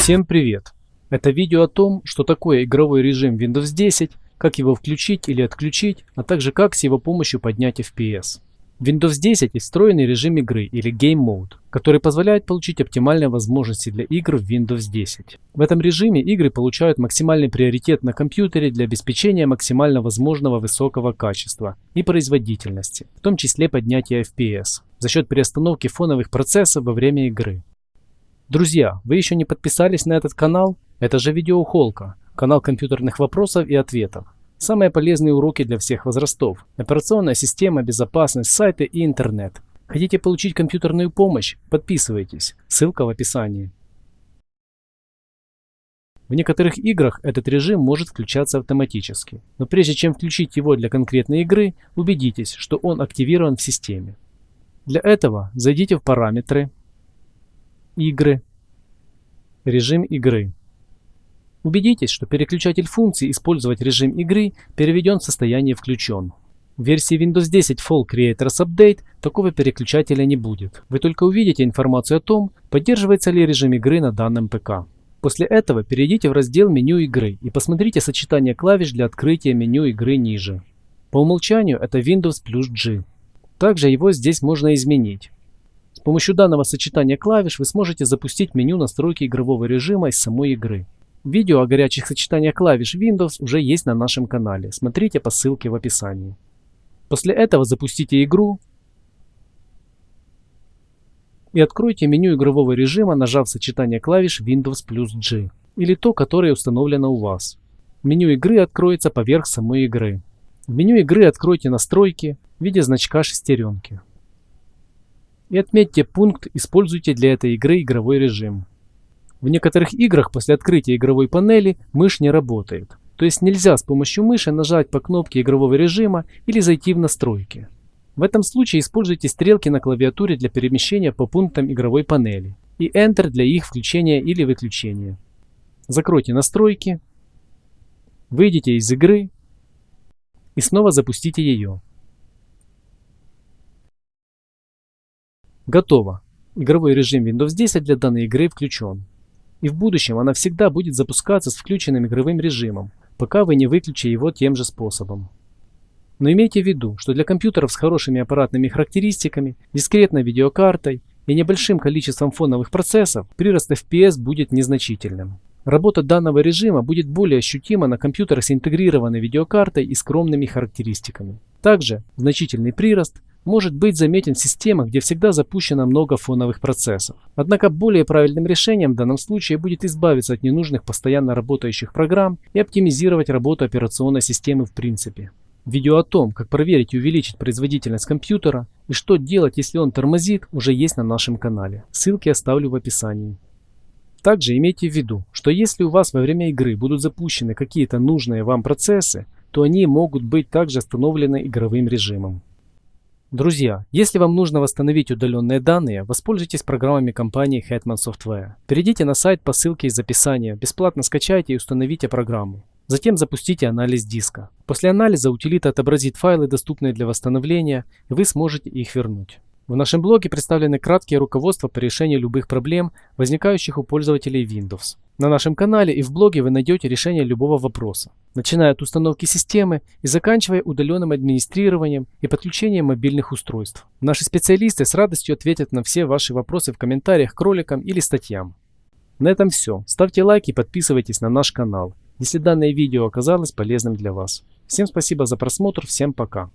Всем привет! Это видео о том, что такое игровой режим Windows 10, как его включить или отключить, а также как с его помощью поднять FPS. Windows 10 есть встроенный режим игры или Game Mode, который позволяет получить оптимальные возможности для игр в Windows 10. В этом режиме игры получают максимальный приоритет на компьютере для обеспечения максимально возможного высокого качества и производительности, в том числе поднятия FPS, за счет перестановки фоновых процессов во время игры. Друзья, вы еще не подписались на этот канал? Это же видеоухолка, канал компьютерных вопросов и ответов. Самые полезные уроки для всех возрастов. Операционная система, безопасность, сайты и интернет. Хотите получить компьютерную помощь? Подписывайтесь. Ссылка в описании. В некоторых играх этот режим может включаться автоматически, но прежде чем включить его для конкретной игры, убедитесь, что он активирован в системе. Для этого зайдите в параметры, игры, режим игры. Убедитесь, что переключатель функций «Использовать режим игры» переведен в состояние «Включен». В версии Windows 10 Fall Creators Update такого переключателя не будет. Вы только увидите информацию о том, поддерживается ли режим игры на данном ПК. После этого перейдите в раздел меню игры и посмотрите сочетание клавиш для открытия меню игры ниже. По умолчанию это Windows плюс G. Также его здесь можно изменить. С помощью данного сочетания клавиш вы сможете запустить меню настройки игрового режима из самой игры. Видео о горячих сочетаниях клавиш Windows уже есть на нашем канале. Смотрите по ссылке в описании. После этого запустите игру и откройте меню игрового режима, нажав сочетание клавиш Windows плюс G или то, которое установлено у вас. Меню игры откроется поверх самой игры. В меню игры откройте настройки в виде значка шестеренки. И отметьте пункт «Используйте для этой игры игровой режим». В некоторых играх после открытия игровой панели мышь не работает. То есть нельзя с помощью мыши нажать по кнопке игрового режима или зайти в настройки. В этом случае используйте стрелки на клавиатуре для перемещения по пунктам игровой панели и Enter для их включения или выключения. Закройте настройки, выйдите из игры и снова запустите ее. Готово. Игровой режим Windows 10 для данной игры включен и в будущем она всегда будет запускаться с включенным игровым режимом, пока вы не выключите его тем же способом. Но имейте в виду, что для компьютеров с хорошими аппаратными характеристиками, дискретной видеокартой и небольшим количеством фоновых процессов прирост FPS будет незначительным. Работа данного режима будет более ощутима на компьютерах с интегрированной видеокартой и скромными характеристиками. Также значительный прирост может быть заметен в системах, где всегда запущено много фоновых процессов. Однако более правильным решением в данном случае будет избавиться от ненужных постоянно работающих программ и оптимизировать работу операционной системы в принципе. Видео о том, как проверить и увеличить производительность компьютера и что делать, если он тормозит, уже есть на нашем канале. Ссылки оставлю в описании. Также имейте в виду, что если у вас во время игры будут запущены какие-то нужные вам процессы, то они могут быть также остановлены игровым режимом. Друзья, если вам нужно восстановить удаленные данные, воспользуйтесь программами компании Hetman Software. Перейдите на сайт по ссылке из описания, бесплатно скачайте и установите программу. Затем запустите анализ диска. После анализа утилита отобразит файлы, доступные для восстановления, и вы сможете их вернуть. В нашем блоге представлены краткие руководства по решению любых проблем, возникающих у пользователей Windows. На нашем канале и в блоге вы найдете решение любого вопроса, начиная от установки системы и заканчивая удаленным администрированием и подключением мобильных устройств. Наши специалисты с радостью ответят на все ваши вопросы в комментариях к роликам или статьям. На этом все. Ставьте лайки и подписывайтесь на наш канал, если данное видео оказалось полезным для вас. Всем спасибо за просмотр, всем пока.